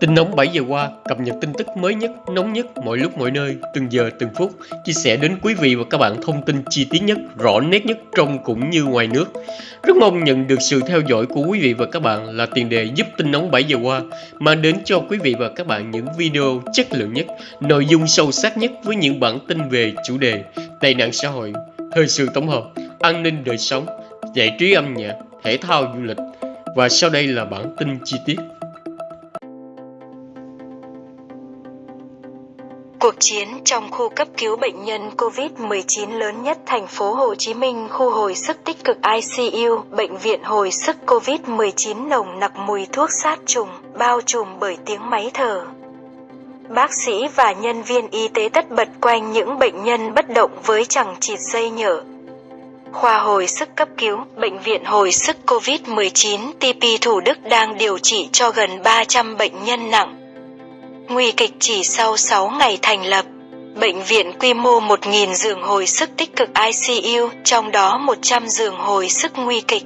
Tin nóng 7 giờ qua, cập nhật tin tức mới nhất, nóng nhất, mọi lúc mọi nơi, từng giờ từng phút, chia sẻ đến quý vị và các bạn thông tin chi tiết nhất, rõ nét nhất trong cũng như ngoài nước. Rất mong nhận được sự theo dõi của quý vị và các bạn là tiền đề giúp tin nóng 7 giờ qua mang đến cho quý vị và các bạn những video chất lượng nhất, nội dung sâu sắc nhất với những bản tin về chủ đề tệ nạn xã hội, thời sự tổng hợp, an ninh đời sống, giải trí âm nhạc, thể thao du lịch. Và sau đây là bản tin chi tiết. Cuộc chiến trong khu cấp cứu bệnh nhân COVID-19 lớn nhất thành phố Hồ Chí Minh khu hồi sức tích cực ICU, bệnh viện hồi sức COVID-19 nồng nặc mùi thuốc sát trùng, bao trùm bởi tiếng máy thở. Bác sĩ và nhân viên y tế tất bật quanh những bệnh nhân bất động với chẳng chịt dây nhở. Khoa hồi sức cấp cứu, bệnh viện hồi sức COVID-19 TP Thủ Đức đang điều trị cho gần 300 bệnh nhân nặng nguy kịch chỉ sau 6 ngày thành lập. Bệnh viện quy mô 1.000 giường hồi sức tích cực ICU, trong đó 100 giường hồi sức nguy kịch.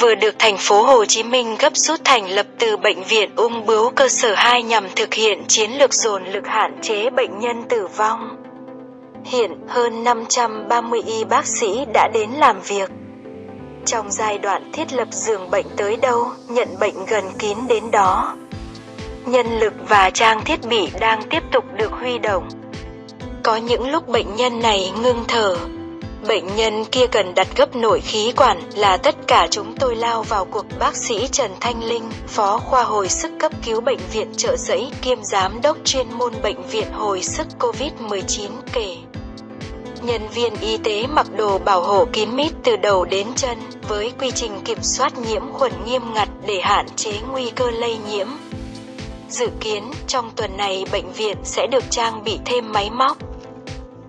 Vừa được thành phố Hồ Chí Minh gấp rút thành lập từ bệnh viện ung bướu cơ sở 2 nhằm thực hiện chiến lược dồn lực hạn chế bệnh nhân tử vong. Hiện hơn 530 y bác sĩ đã đến làm việc. Trong giai đoạn thiết lập giường bệnh tới đâu, nhận bệnh gần kín đến đó nhân lực và trang thiết bị đang tiếp tục được huy động. Có những lúc bệnh nhân này ngưng thở, bệnh nhân kia cần đặt gấp nội khí quản là tất cả chúng tôi lao vào cuộc bác sĩ Trần Thanh Linh, phó khoa hồi sức cấp cứu bệnh viện trợ giấy kiêm giám đốc chuyên môn bệnh viện hồi sức COVID-19 kể. Nhân viên y tế mặc đồ bảo hộ kín mít từ đầu đến chân với quy trình kiểm soát nhiễm khuẩn nghiêm ngặt để hạn chế nguy cơ lây nhiễm. Dự kiến trong tuần này bệnh viện sẽ được trang bị thêm máy móc,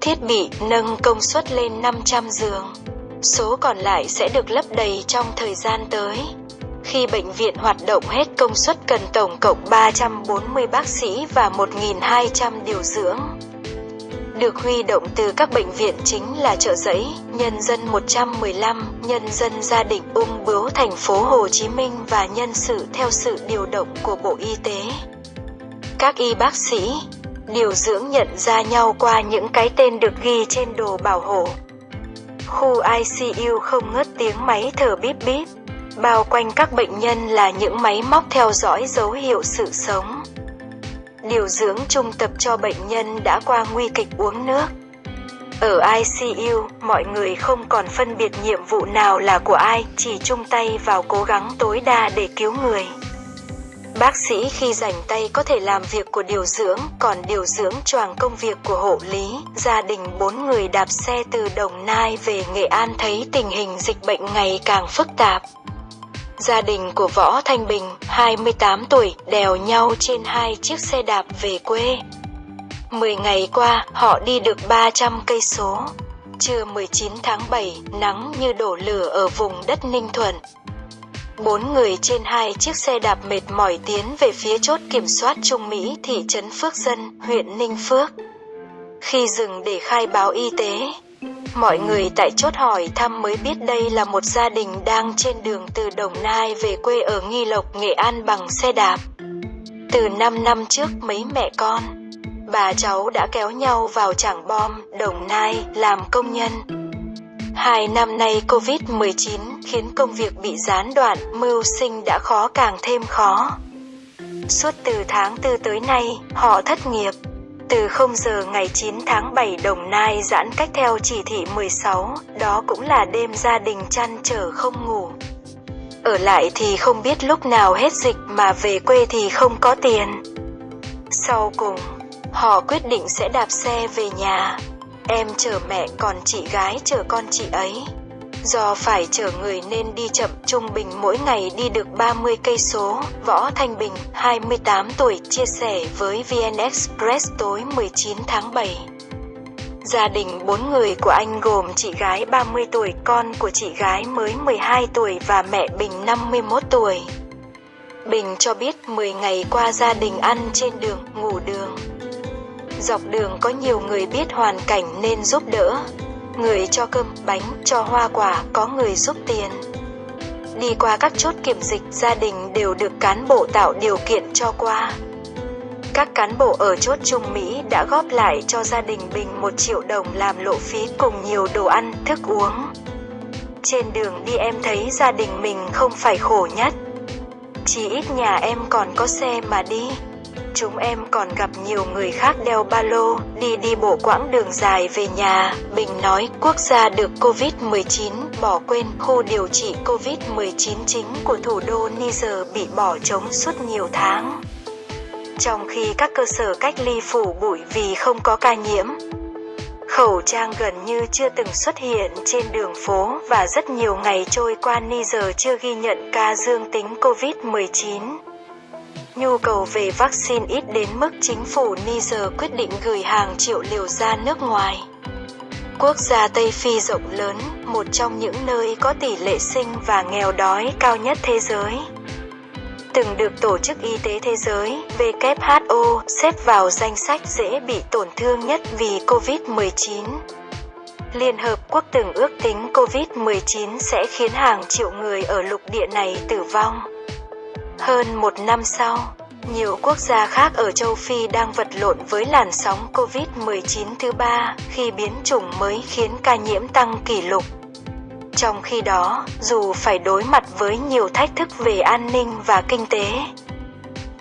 thiết bị nâng công suất lên 500 giường. Số còn lại sẽ được lấp đầy trong thời gian tới. Khi bệnh viện hoạt động hết công suất cần tổng cộng 340 bác sĩ và 1.200 điều dưỡng. Được huy động từ các bệnh viện chính là chợ giấy, nhân dân 115, nhân dân gia đình ung bướu thành phố Hồ Chí Minh và nhân sự theo sự điều động của Bộ Y tế các y bác sĩ, điều dưỡng nhận ra nhau qua những cái tên được ghi trên đồ bảo hộ. Khu ICU không ngớt tiếng máy thở bíp bíp, bao quanh các bệnh nhân là những máy móc theo dõi dấu hiệu sự sống. Điều dưỡng trung tập cho bệnh nhân đã qua nguy kịch uống nước. Ở ICU, mọi người không còn phân biệt nhiệm vụ nào là của ai, chỉ chung tay vào cố gắng tối đa để cứu người. Bác sĩ khi rảnh tay có thể làm việc của điều dưỡng, còn điều dưỡng choàng công việc của hộ lý. Gia đình bốn người đạp xe từ Đồng Nai về Nghệ An thấy tình hình dịch bệnh ngày càng phức tạp. Gia đình của Võ Thanh Bình, 28 tuổi, đèo nhau trên hai chiếc xe đạp về quê. 10 ngày qua, họ đi được 300 cây số. Trưa 19 tháng 7, nắng như đổ lửa ở vùng đất Ninh Thuận. Bốn người trên hai chiếc xe đạp mệt mỏi tiến về phía chốt kiểm soát Trung Mỹ thị trấn Phước Dân, huyện Ninh Phước. Khi dừng để khai báo y tế, mọi người tại chốt hỏi thăm mới biết đây là một gia đình đang trên đường từ Đồng Nai về quê ở Nghi Lộc, Nghệ An bằng xe đạp. Từ 5 năm trước mấy mẹ con, bà cháu đã kéo nhau vào Trảng Bom, Đồng Nai làm công nhân. Hai năm nay Covid-19 khiến công việc bị gián đoạn, mưu sinh đã khó càng thêm khó. Suốt từ tháng 4 tới nay, họ thất nghiệp. Từ 0 giờ ngày 9 tháng 7 Đồng Nai giãn cách theo chỉ thị 16, đó cũng là đêm gia đình chăn trở không ngủ. Ở lại thì không biết lúc nào hết dịch mà về quê thì không có tiền. Sau cùng, họ quyết định sẽ đạp xe về nhà. Em chở mẹ còn chị gái chở con chị ấy. Do phải chở người nên đi chậm, trung bình mỗi ngày đi được 30 cây số. Võ Thanh Bình, 28 tuổi, chia sẻ với VN Express tối 19 tháng 7. Gia đình bốn người của anh gồm chị gái 30 tuổi, con của chị gái mới 12 tuổi và mẹ Bình 51 tuổi. Bình cho biết 10 ngày qua gia đình ăn trên đường, ngủ đường. Dọc đường có nhiều người biết hoàn cảnh nên giúp đỡ. Người cho cơm, bánh, cho hoa quả, có người giúp tiền. đi qua các chốt kiểm dịch gia đình đều được cán bộ tạo điều kiện cho qua. Các cán bộ ở chốt Trung Mỹ đã góp lại cho gia đình Bình 1 triệu đồng làm lộ phí cùng nhiều đồ ăn, thức uống. Trên đường đi em thấy gia đình mình không phải khổ nhất. Chỉ ít nhà em còn có xe mà đi. Chúng em còn gặp nhiều người khác đeo ba lô, đi đi bộ quãng đường dài về nhà. Bình nói quốc gia được Covid-19 bỏ quên khu điều trị Covid-19 chính của thủ đô Niger bị bỏ trống suốt nhiều tháng. Trong khi các cơ sở cách ly phủ bụi vì không có ca nhiễm, khẩu trang gần như chưa từng xuất hiện trên đường phố và rất nhiều ngày trôi qua Niger chưa ghi nhận ca dương tính Covid-19. Nhu cầu về vaccine ít đến mức chính phủ Niger quyết định gửi hàng triệu liều ra nước ngoài. Quốc gia Tây Phi rộng lớn, một trong những nơi có tỷ lệ sinh và nghèo đói cao nhất thế giới. Từng được Tổ chức Y tế Thế giới WHO xếp vào danh sách dễ bị tổn thương nhất vì COVID-19. Liên Hợp Quốc từng ước tính COVID-19 sẽ khiến hàng triệu người ở lục địa này tử vong. Hơn một năm sau, nhiều quốc gia khác ở châu Phi đang vật lộn với làn sóng COVID-19 thứ ba khi biến chủng mới khiến ca nhiễm tăng kỷ lục. Trong khi đó, dù phải đối mặt với nhiều thách thức về an ninh và kinh tế,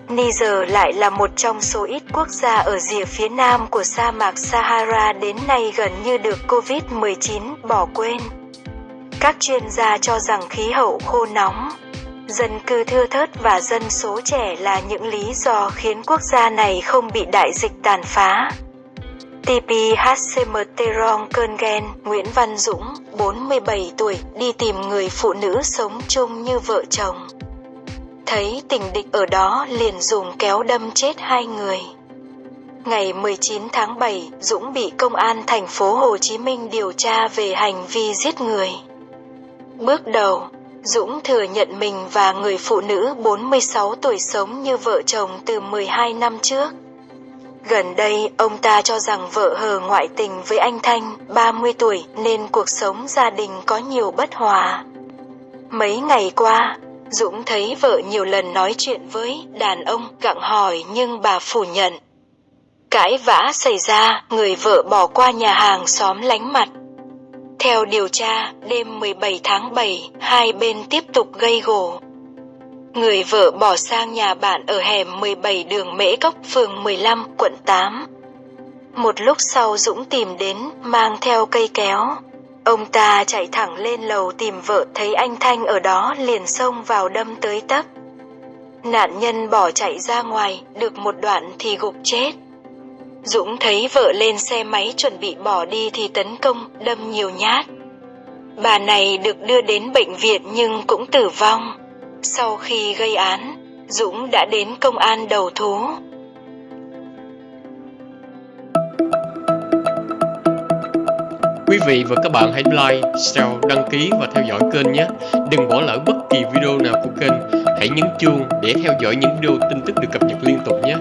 Niger lại là một trong số ít quốc gia ở rìa phía nam của sa mạc Sahara đến nay gần như được COVID-19 bỏ quên. Các chuyên gia cho rằng khí hậu khô nóng, Dân cư thưa thớt và dân số trẻ là những lý do khiến quốc gia này không bị đại dịch tàn phá. TPHCM Teron Köngen, Nguyễn Văn Dũng, 47 tuổi, đi tìm người phụ nữ sống chung như vợ chồng. Thấy tình địch ở đó liền dùng kéo đâm chết hai người. Ngày 19 tháng 7, Dũng bị công an thành phố Hồ Chí Minh điều tra về hành vi giết người. Bước đầu, Dũng thừa nhận mình và người phụ nữ 46 tuổi sống như vợ chồng từ 12 năm trước. Gần đây, ông ta cho rằng vợ hờ ngoại tình với anh Thanh, 30 tuổi, nên cuộc sống gia đình có nhiều bất hòa. Mấy ngày qua, Dũng thấy vợ nhiều lần nói chuyện với đàn ông gặng hỏi nhưng bà phủ nhận. Cãi vã xảy ra, người vợ bỏ qua nhà hàng xóm lánh mặt. Theo điều tra, đêm 17 tháng 7, hai bên tiếp tục gây gổ. Người vợ bỏ sang nhà bạn ở hẻm 17 đường Mễ Cốc, phường 15, quận 8. Một lúc sau Dũng tìm đến, mang theo cây kéo. Ông ta chạy thẳng lên lầu tìm vợ thấy anh Thanh ở đó liền xông vào đâm tới tấp. Nạn nhân bỏ chạy ra ngoài, được một đoạn thì gục chết. Dũng thấy vợ lên xe máy chuẩn bị bỏ đi thì tấn công, đâm nhiều nhát. Bà này được đưa đến bệnh viện nhưng cũng tử vong. Sau khi gây án, Dũng đã đến công an đầu thú. Quý vị và các bạn hãy like, share, đăng ký và theo dõi kênh nhé. Đừng bỏ lỡ bất kỳ video nào của kênh. Hãy nhấn chuông để theo dõi những video tin tức được cập nhật liên tục nhé.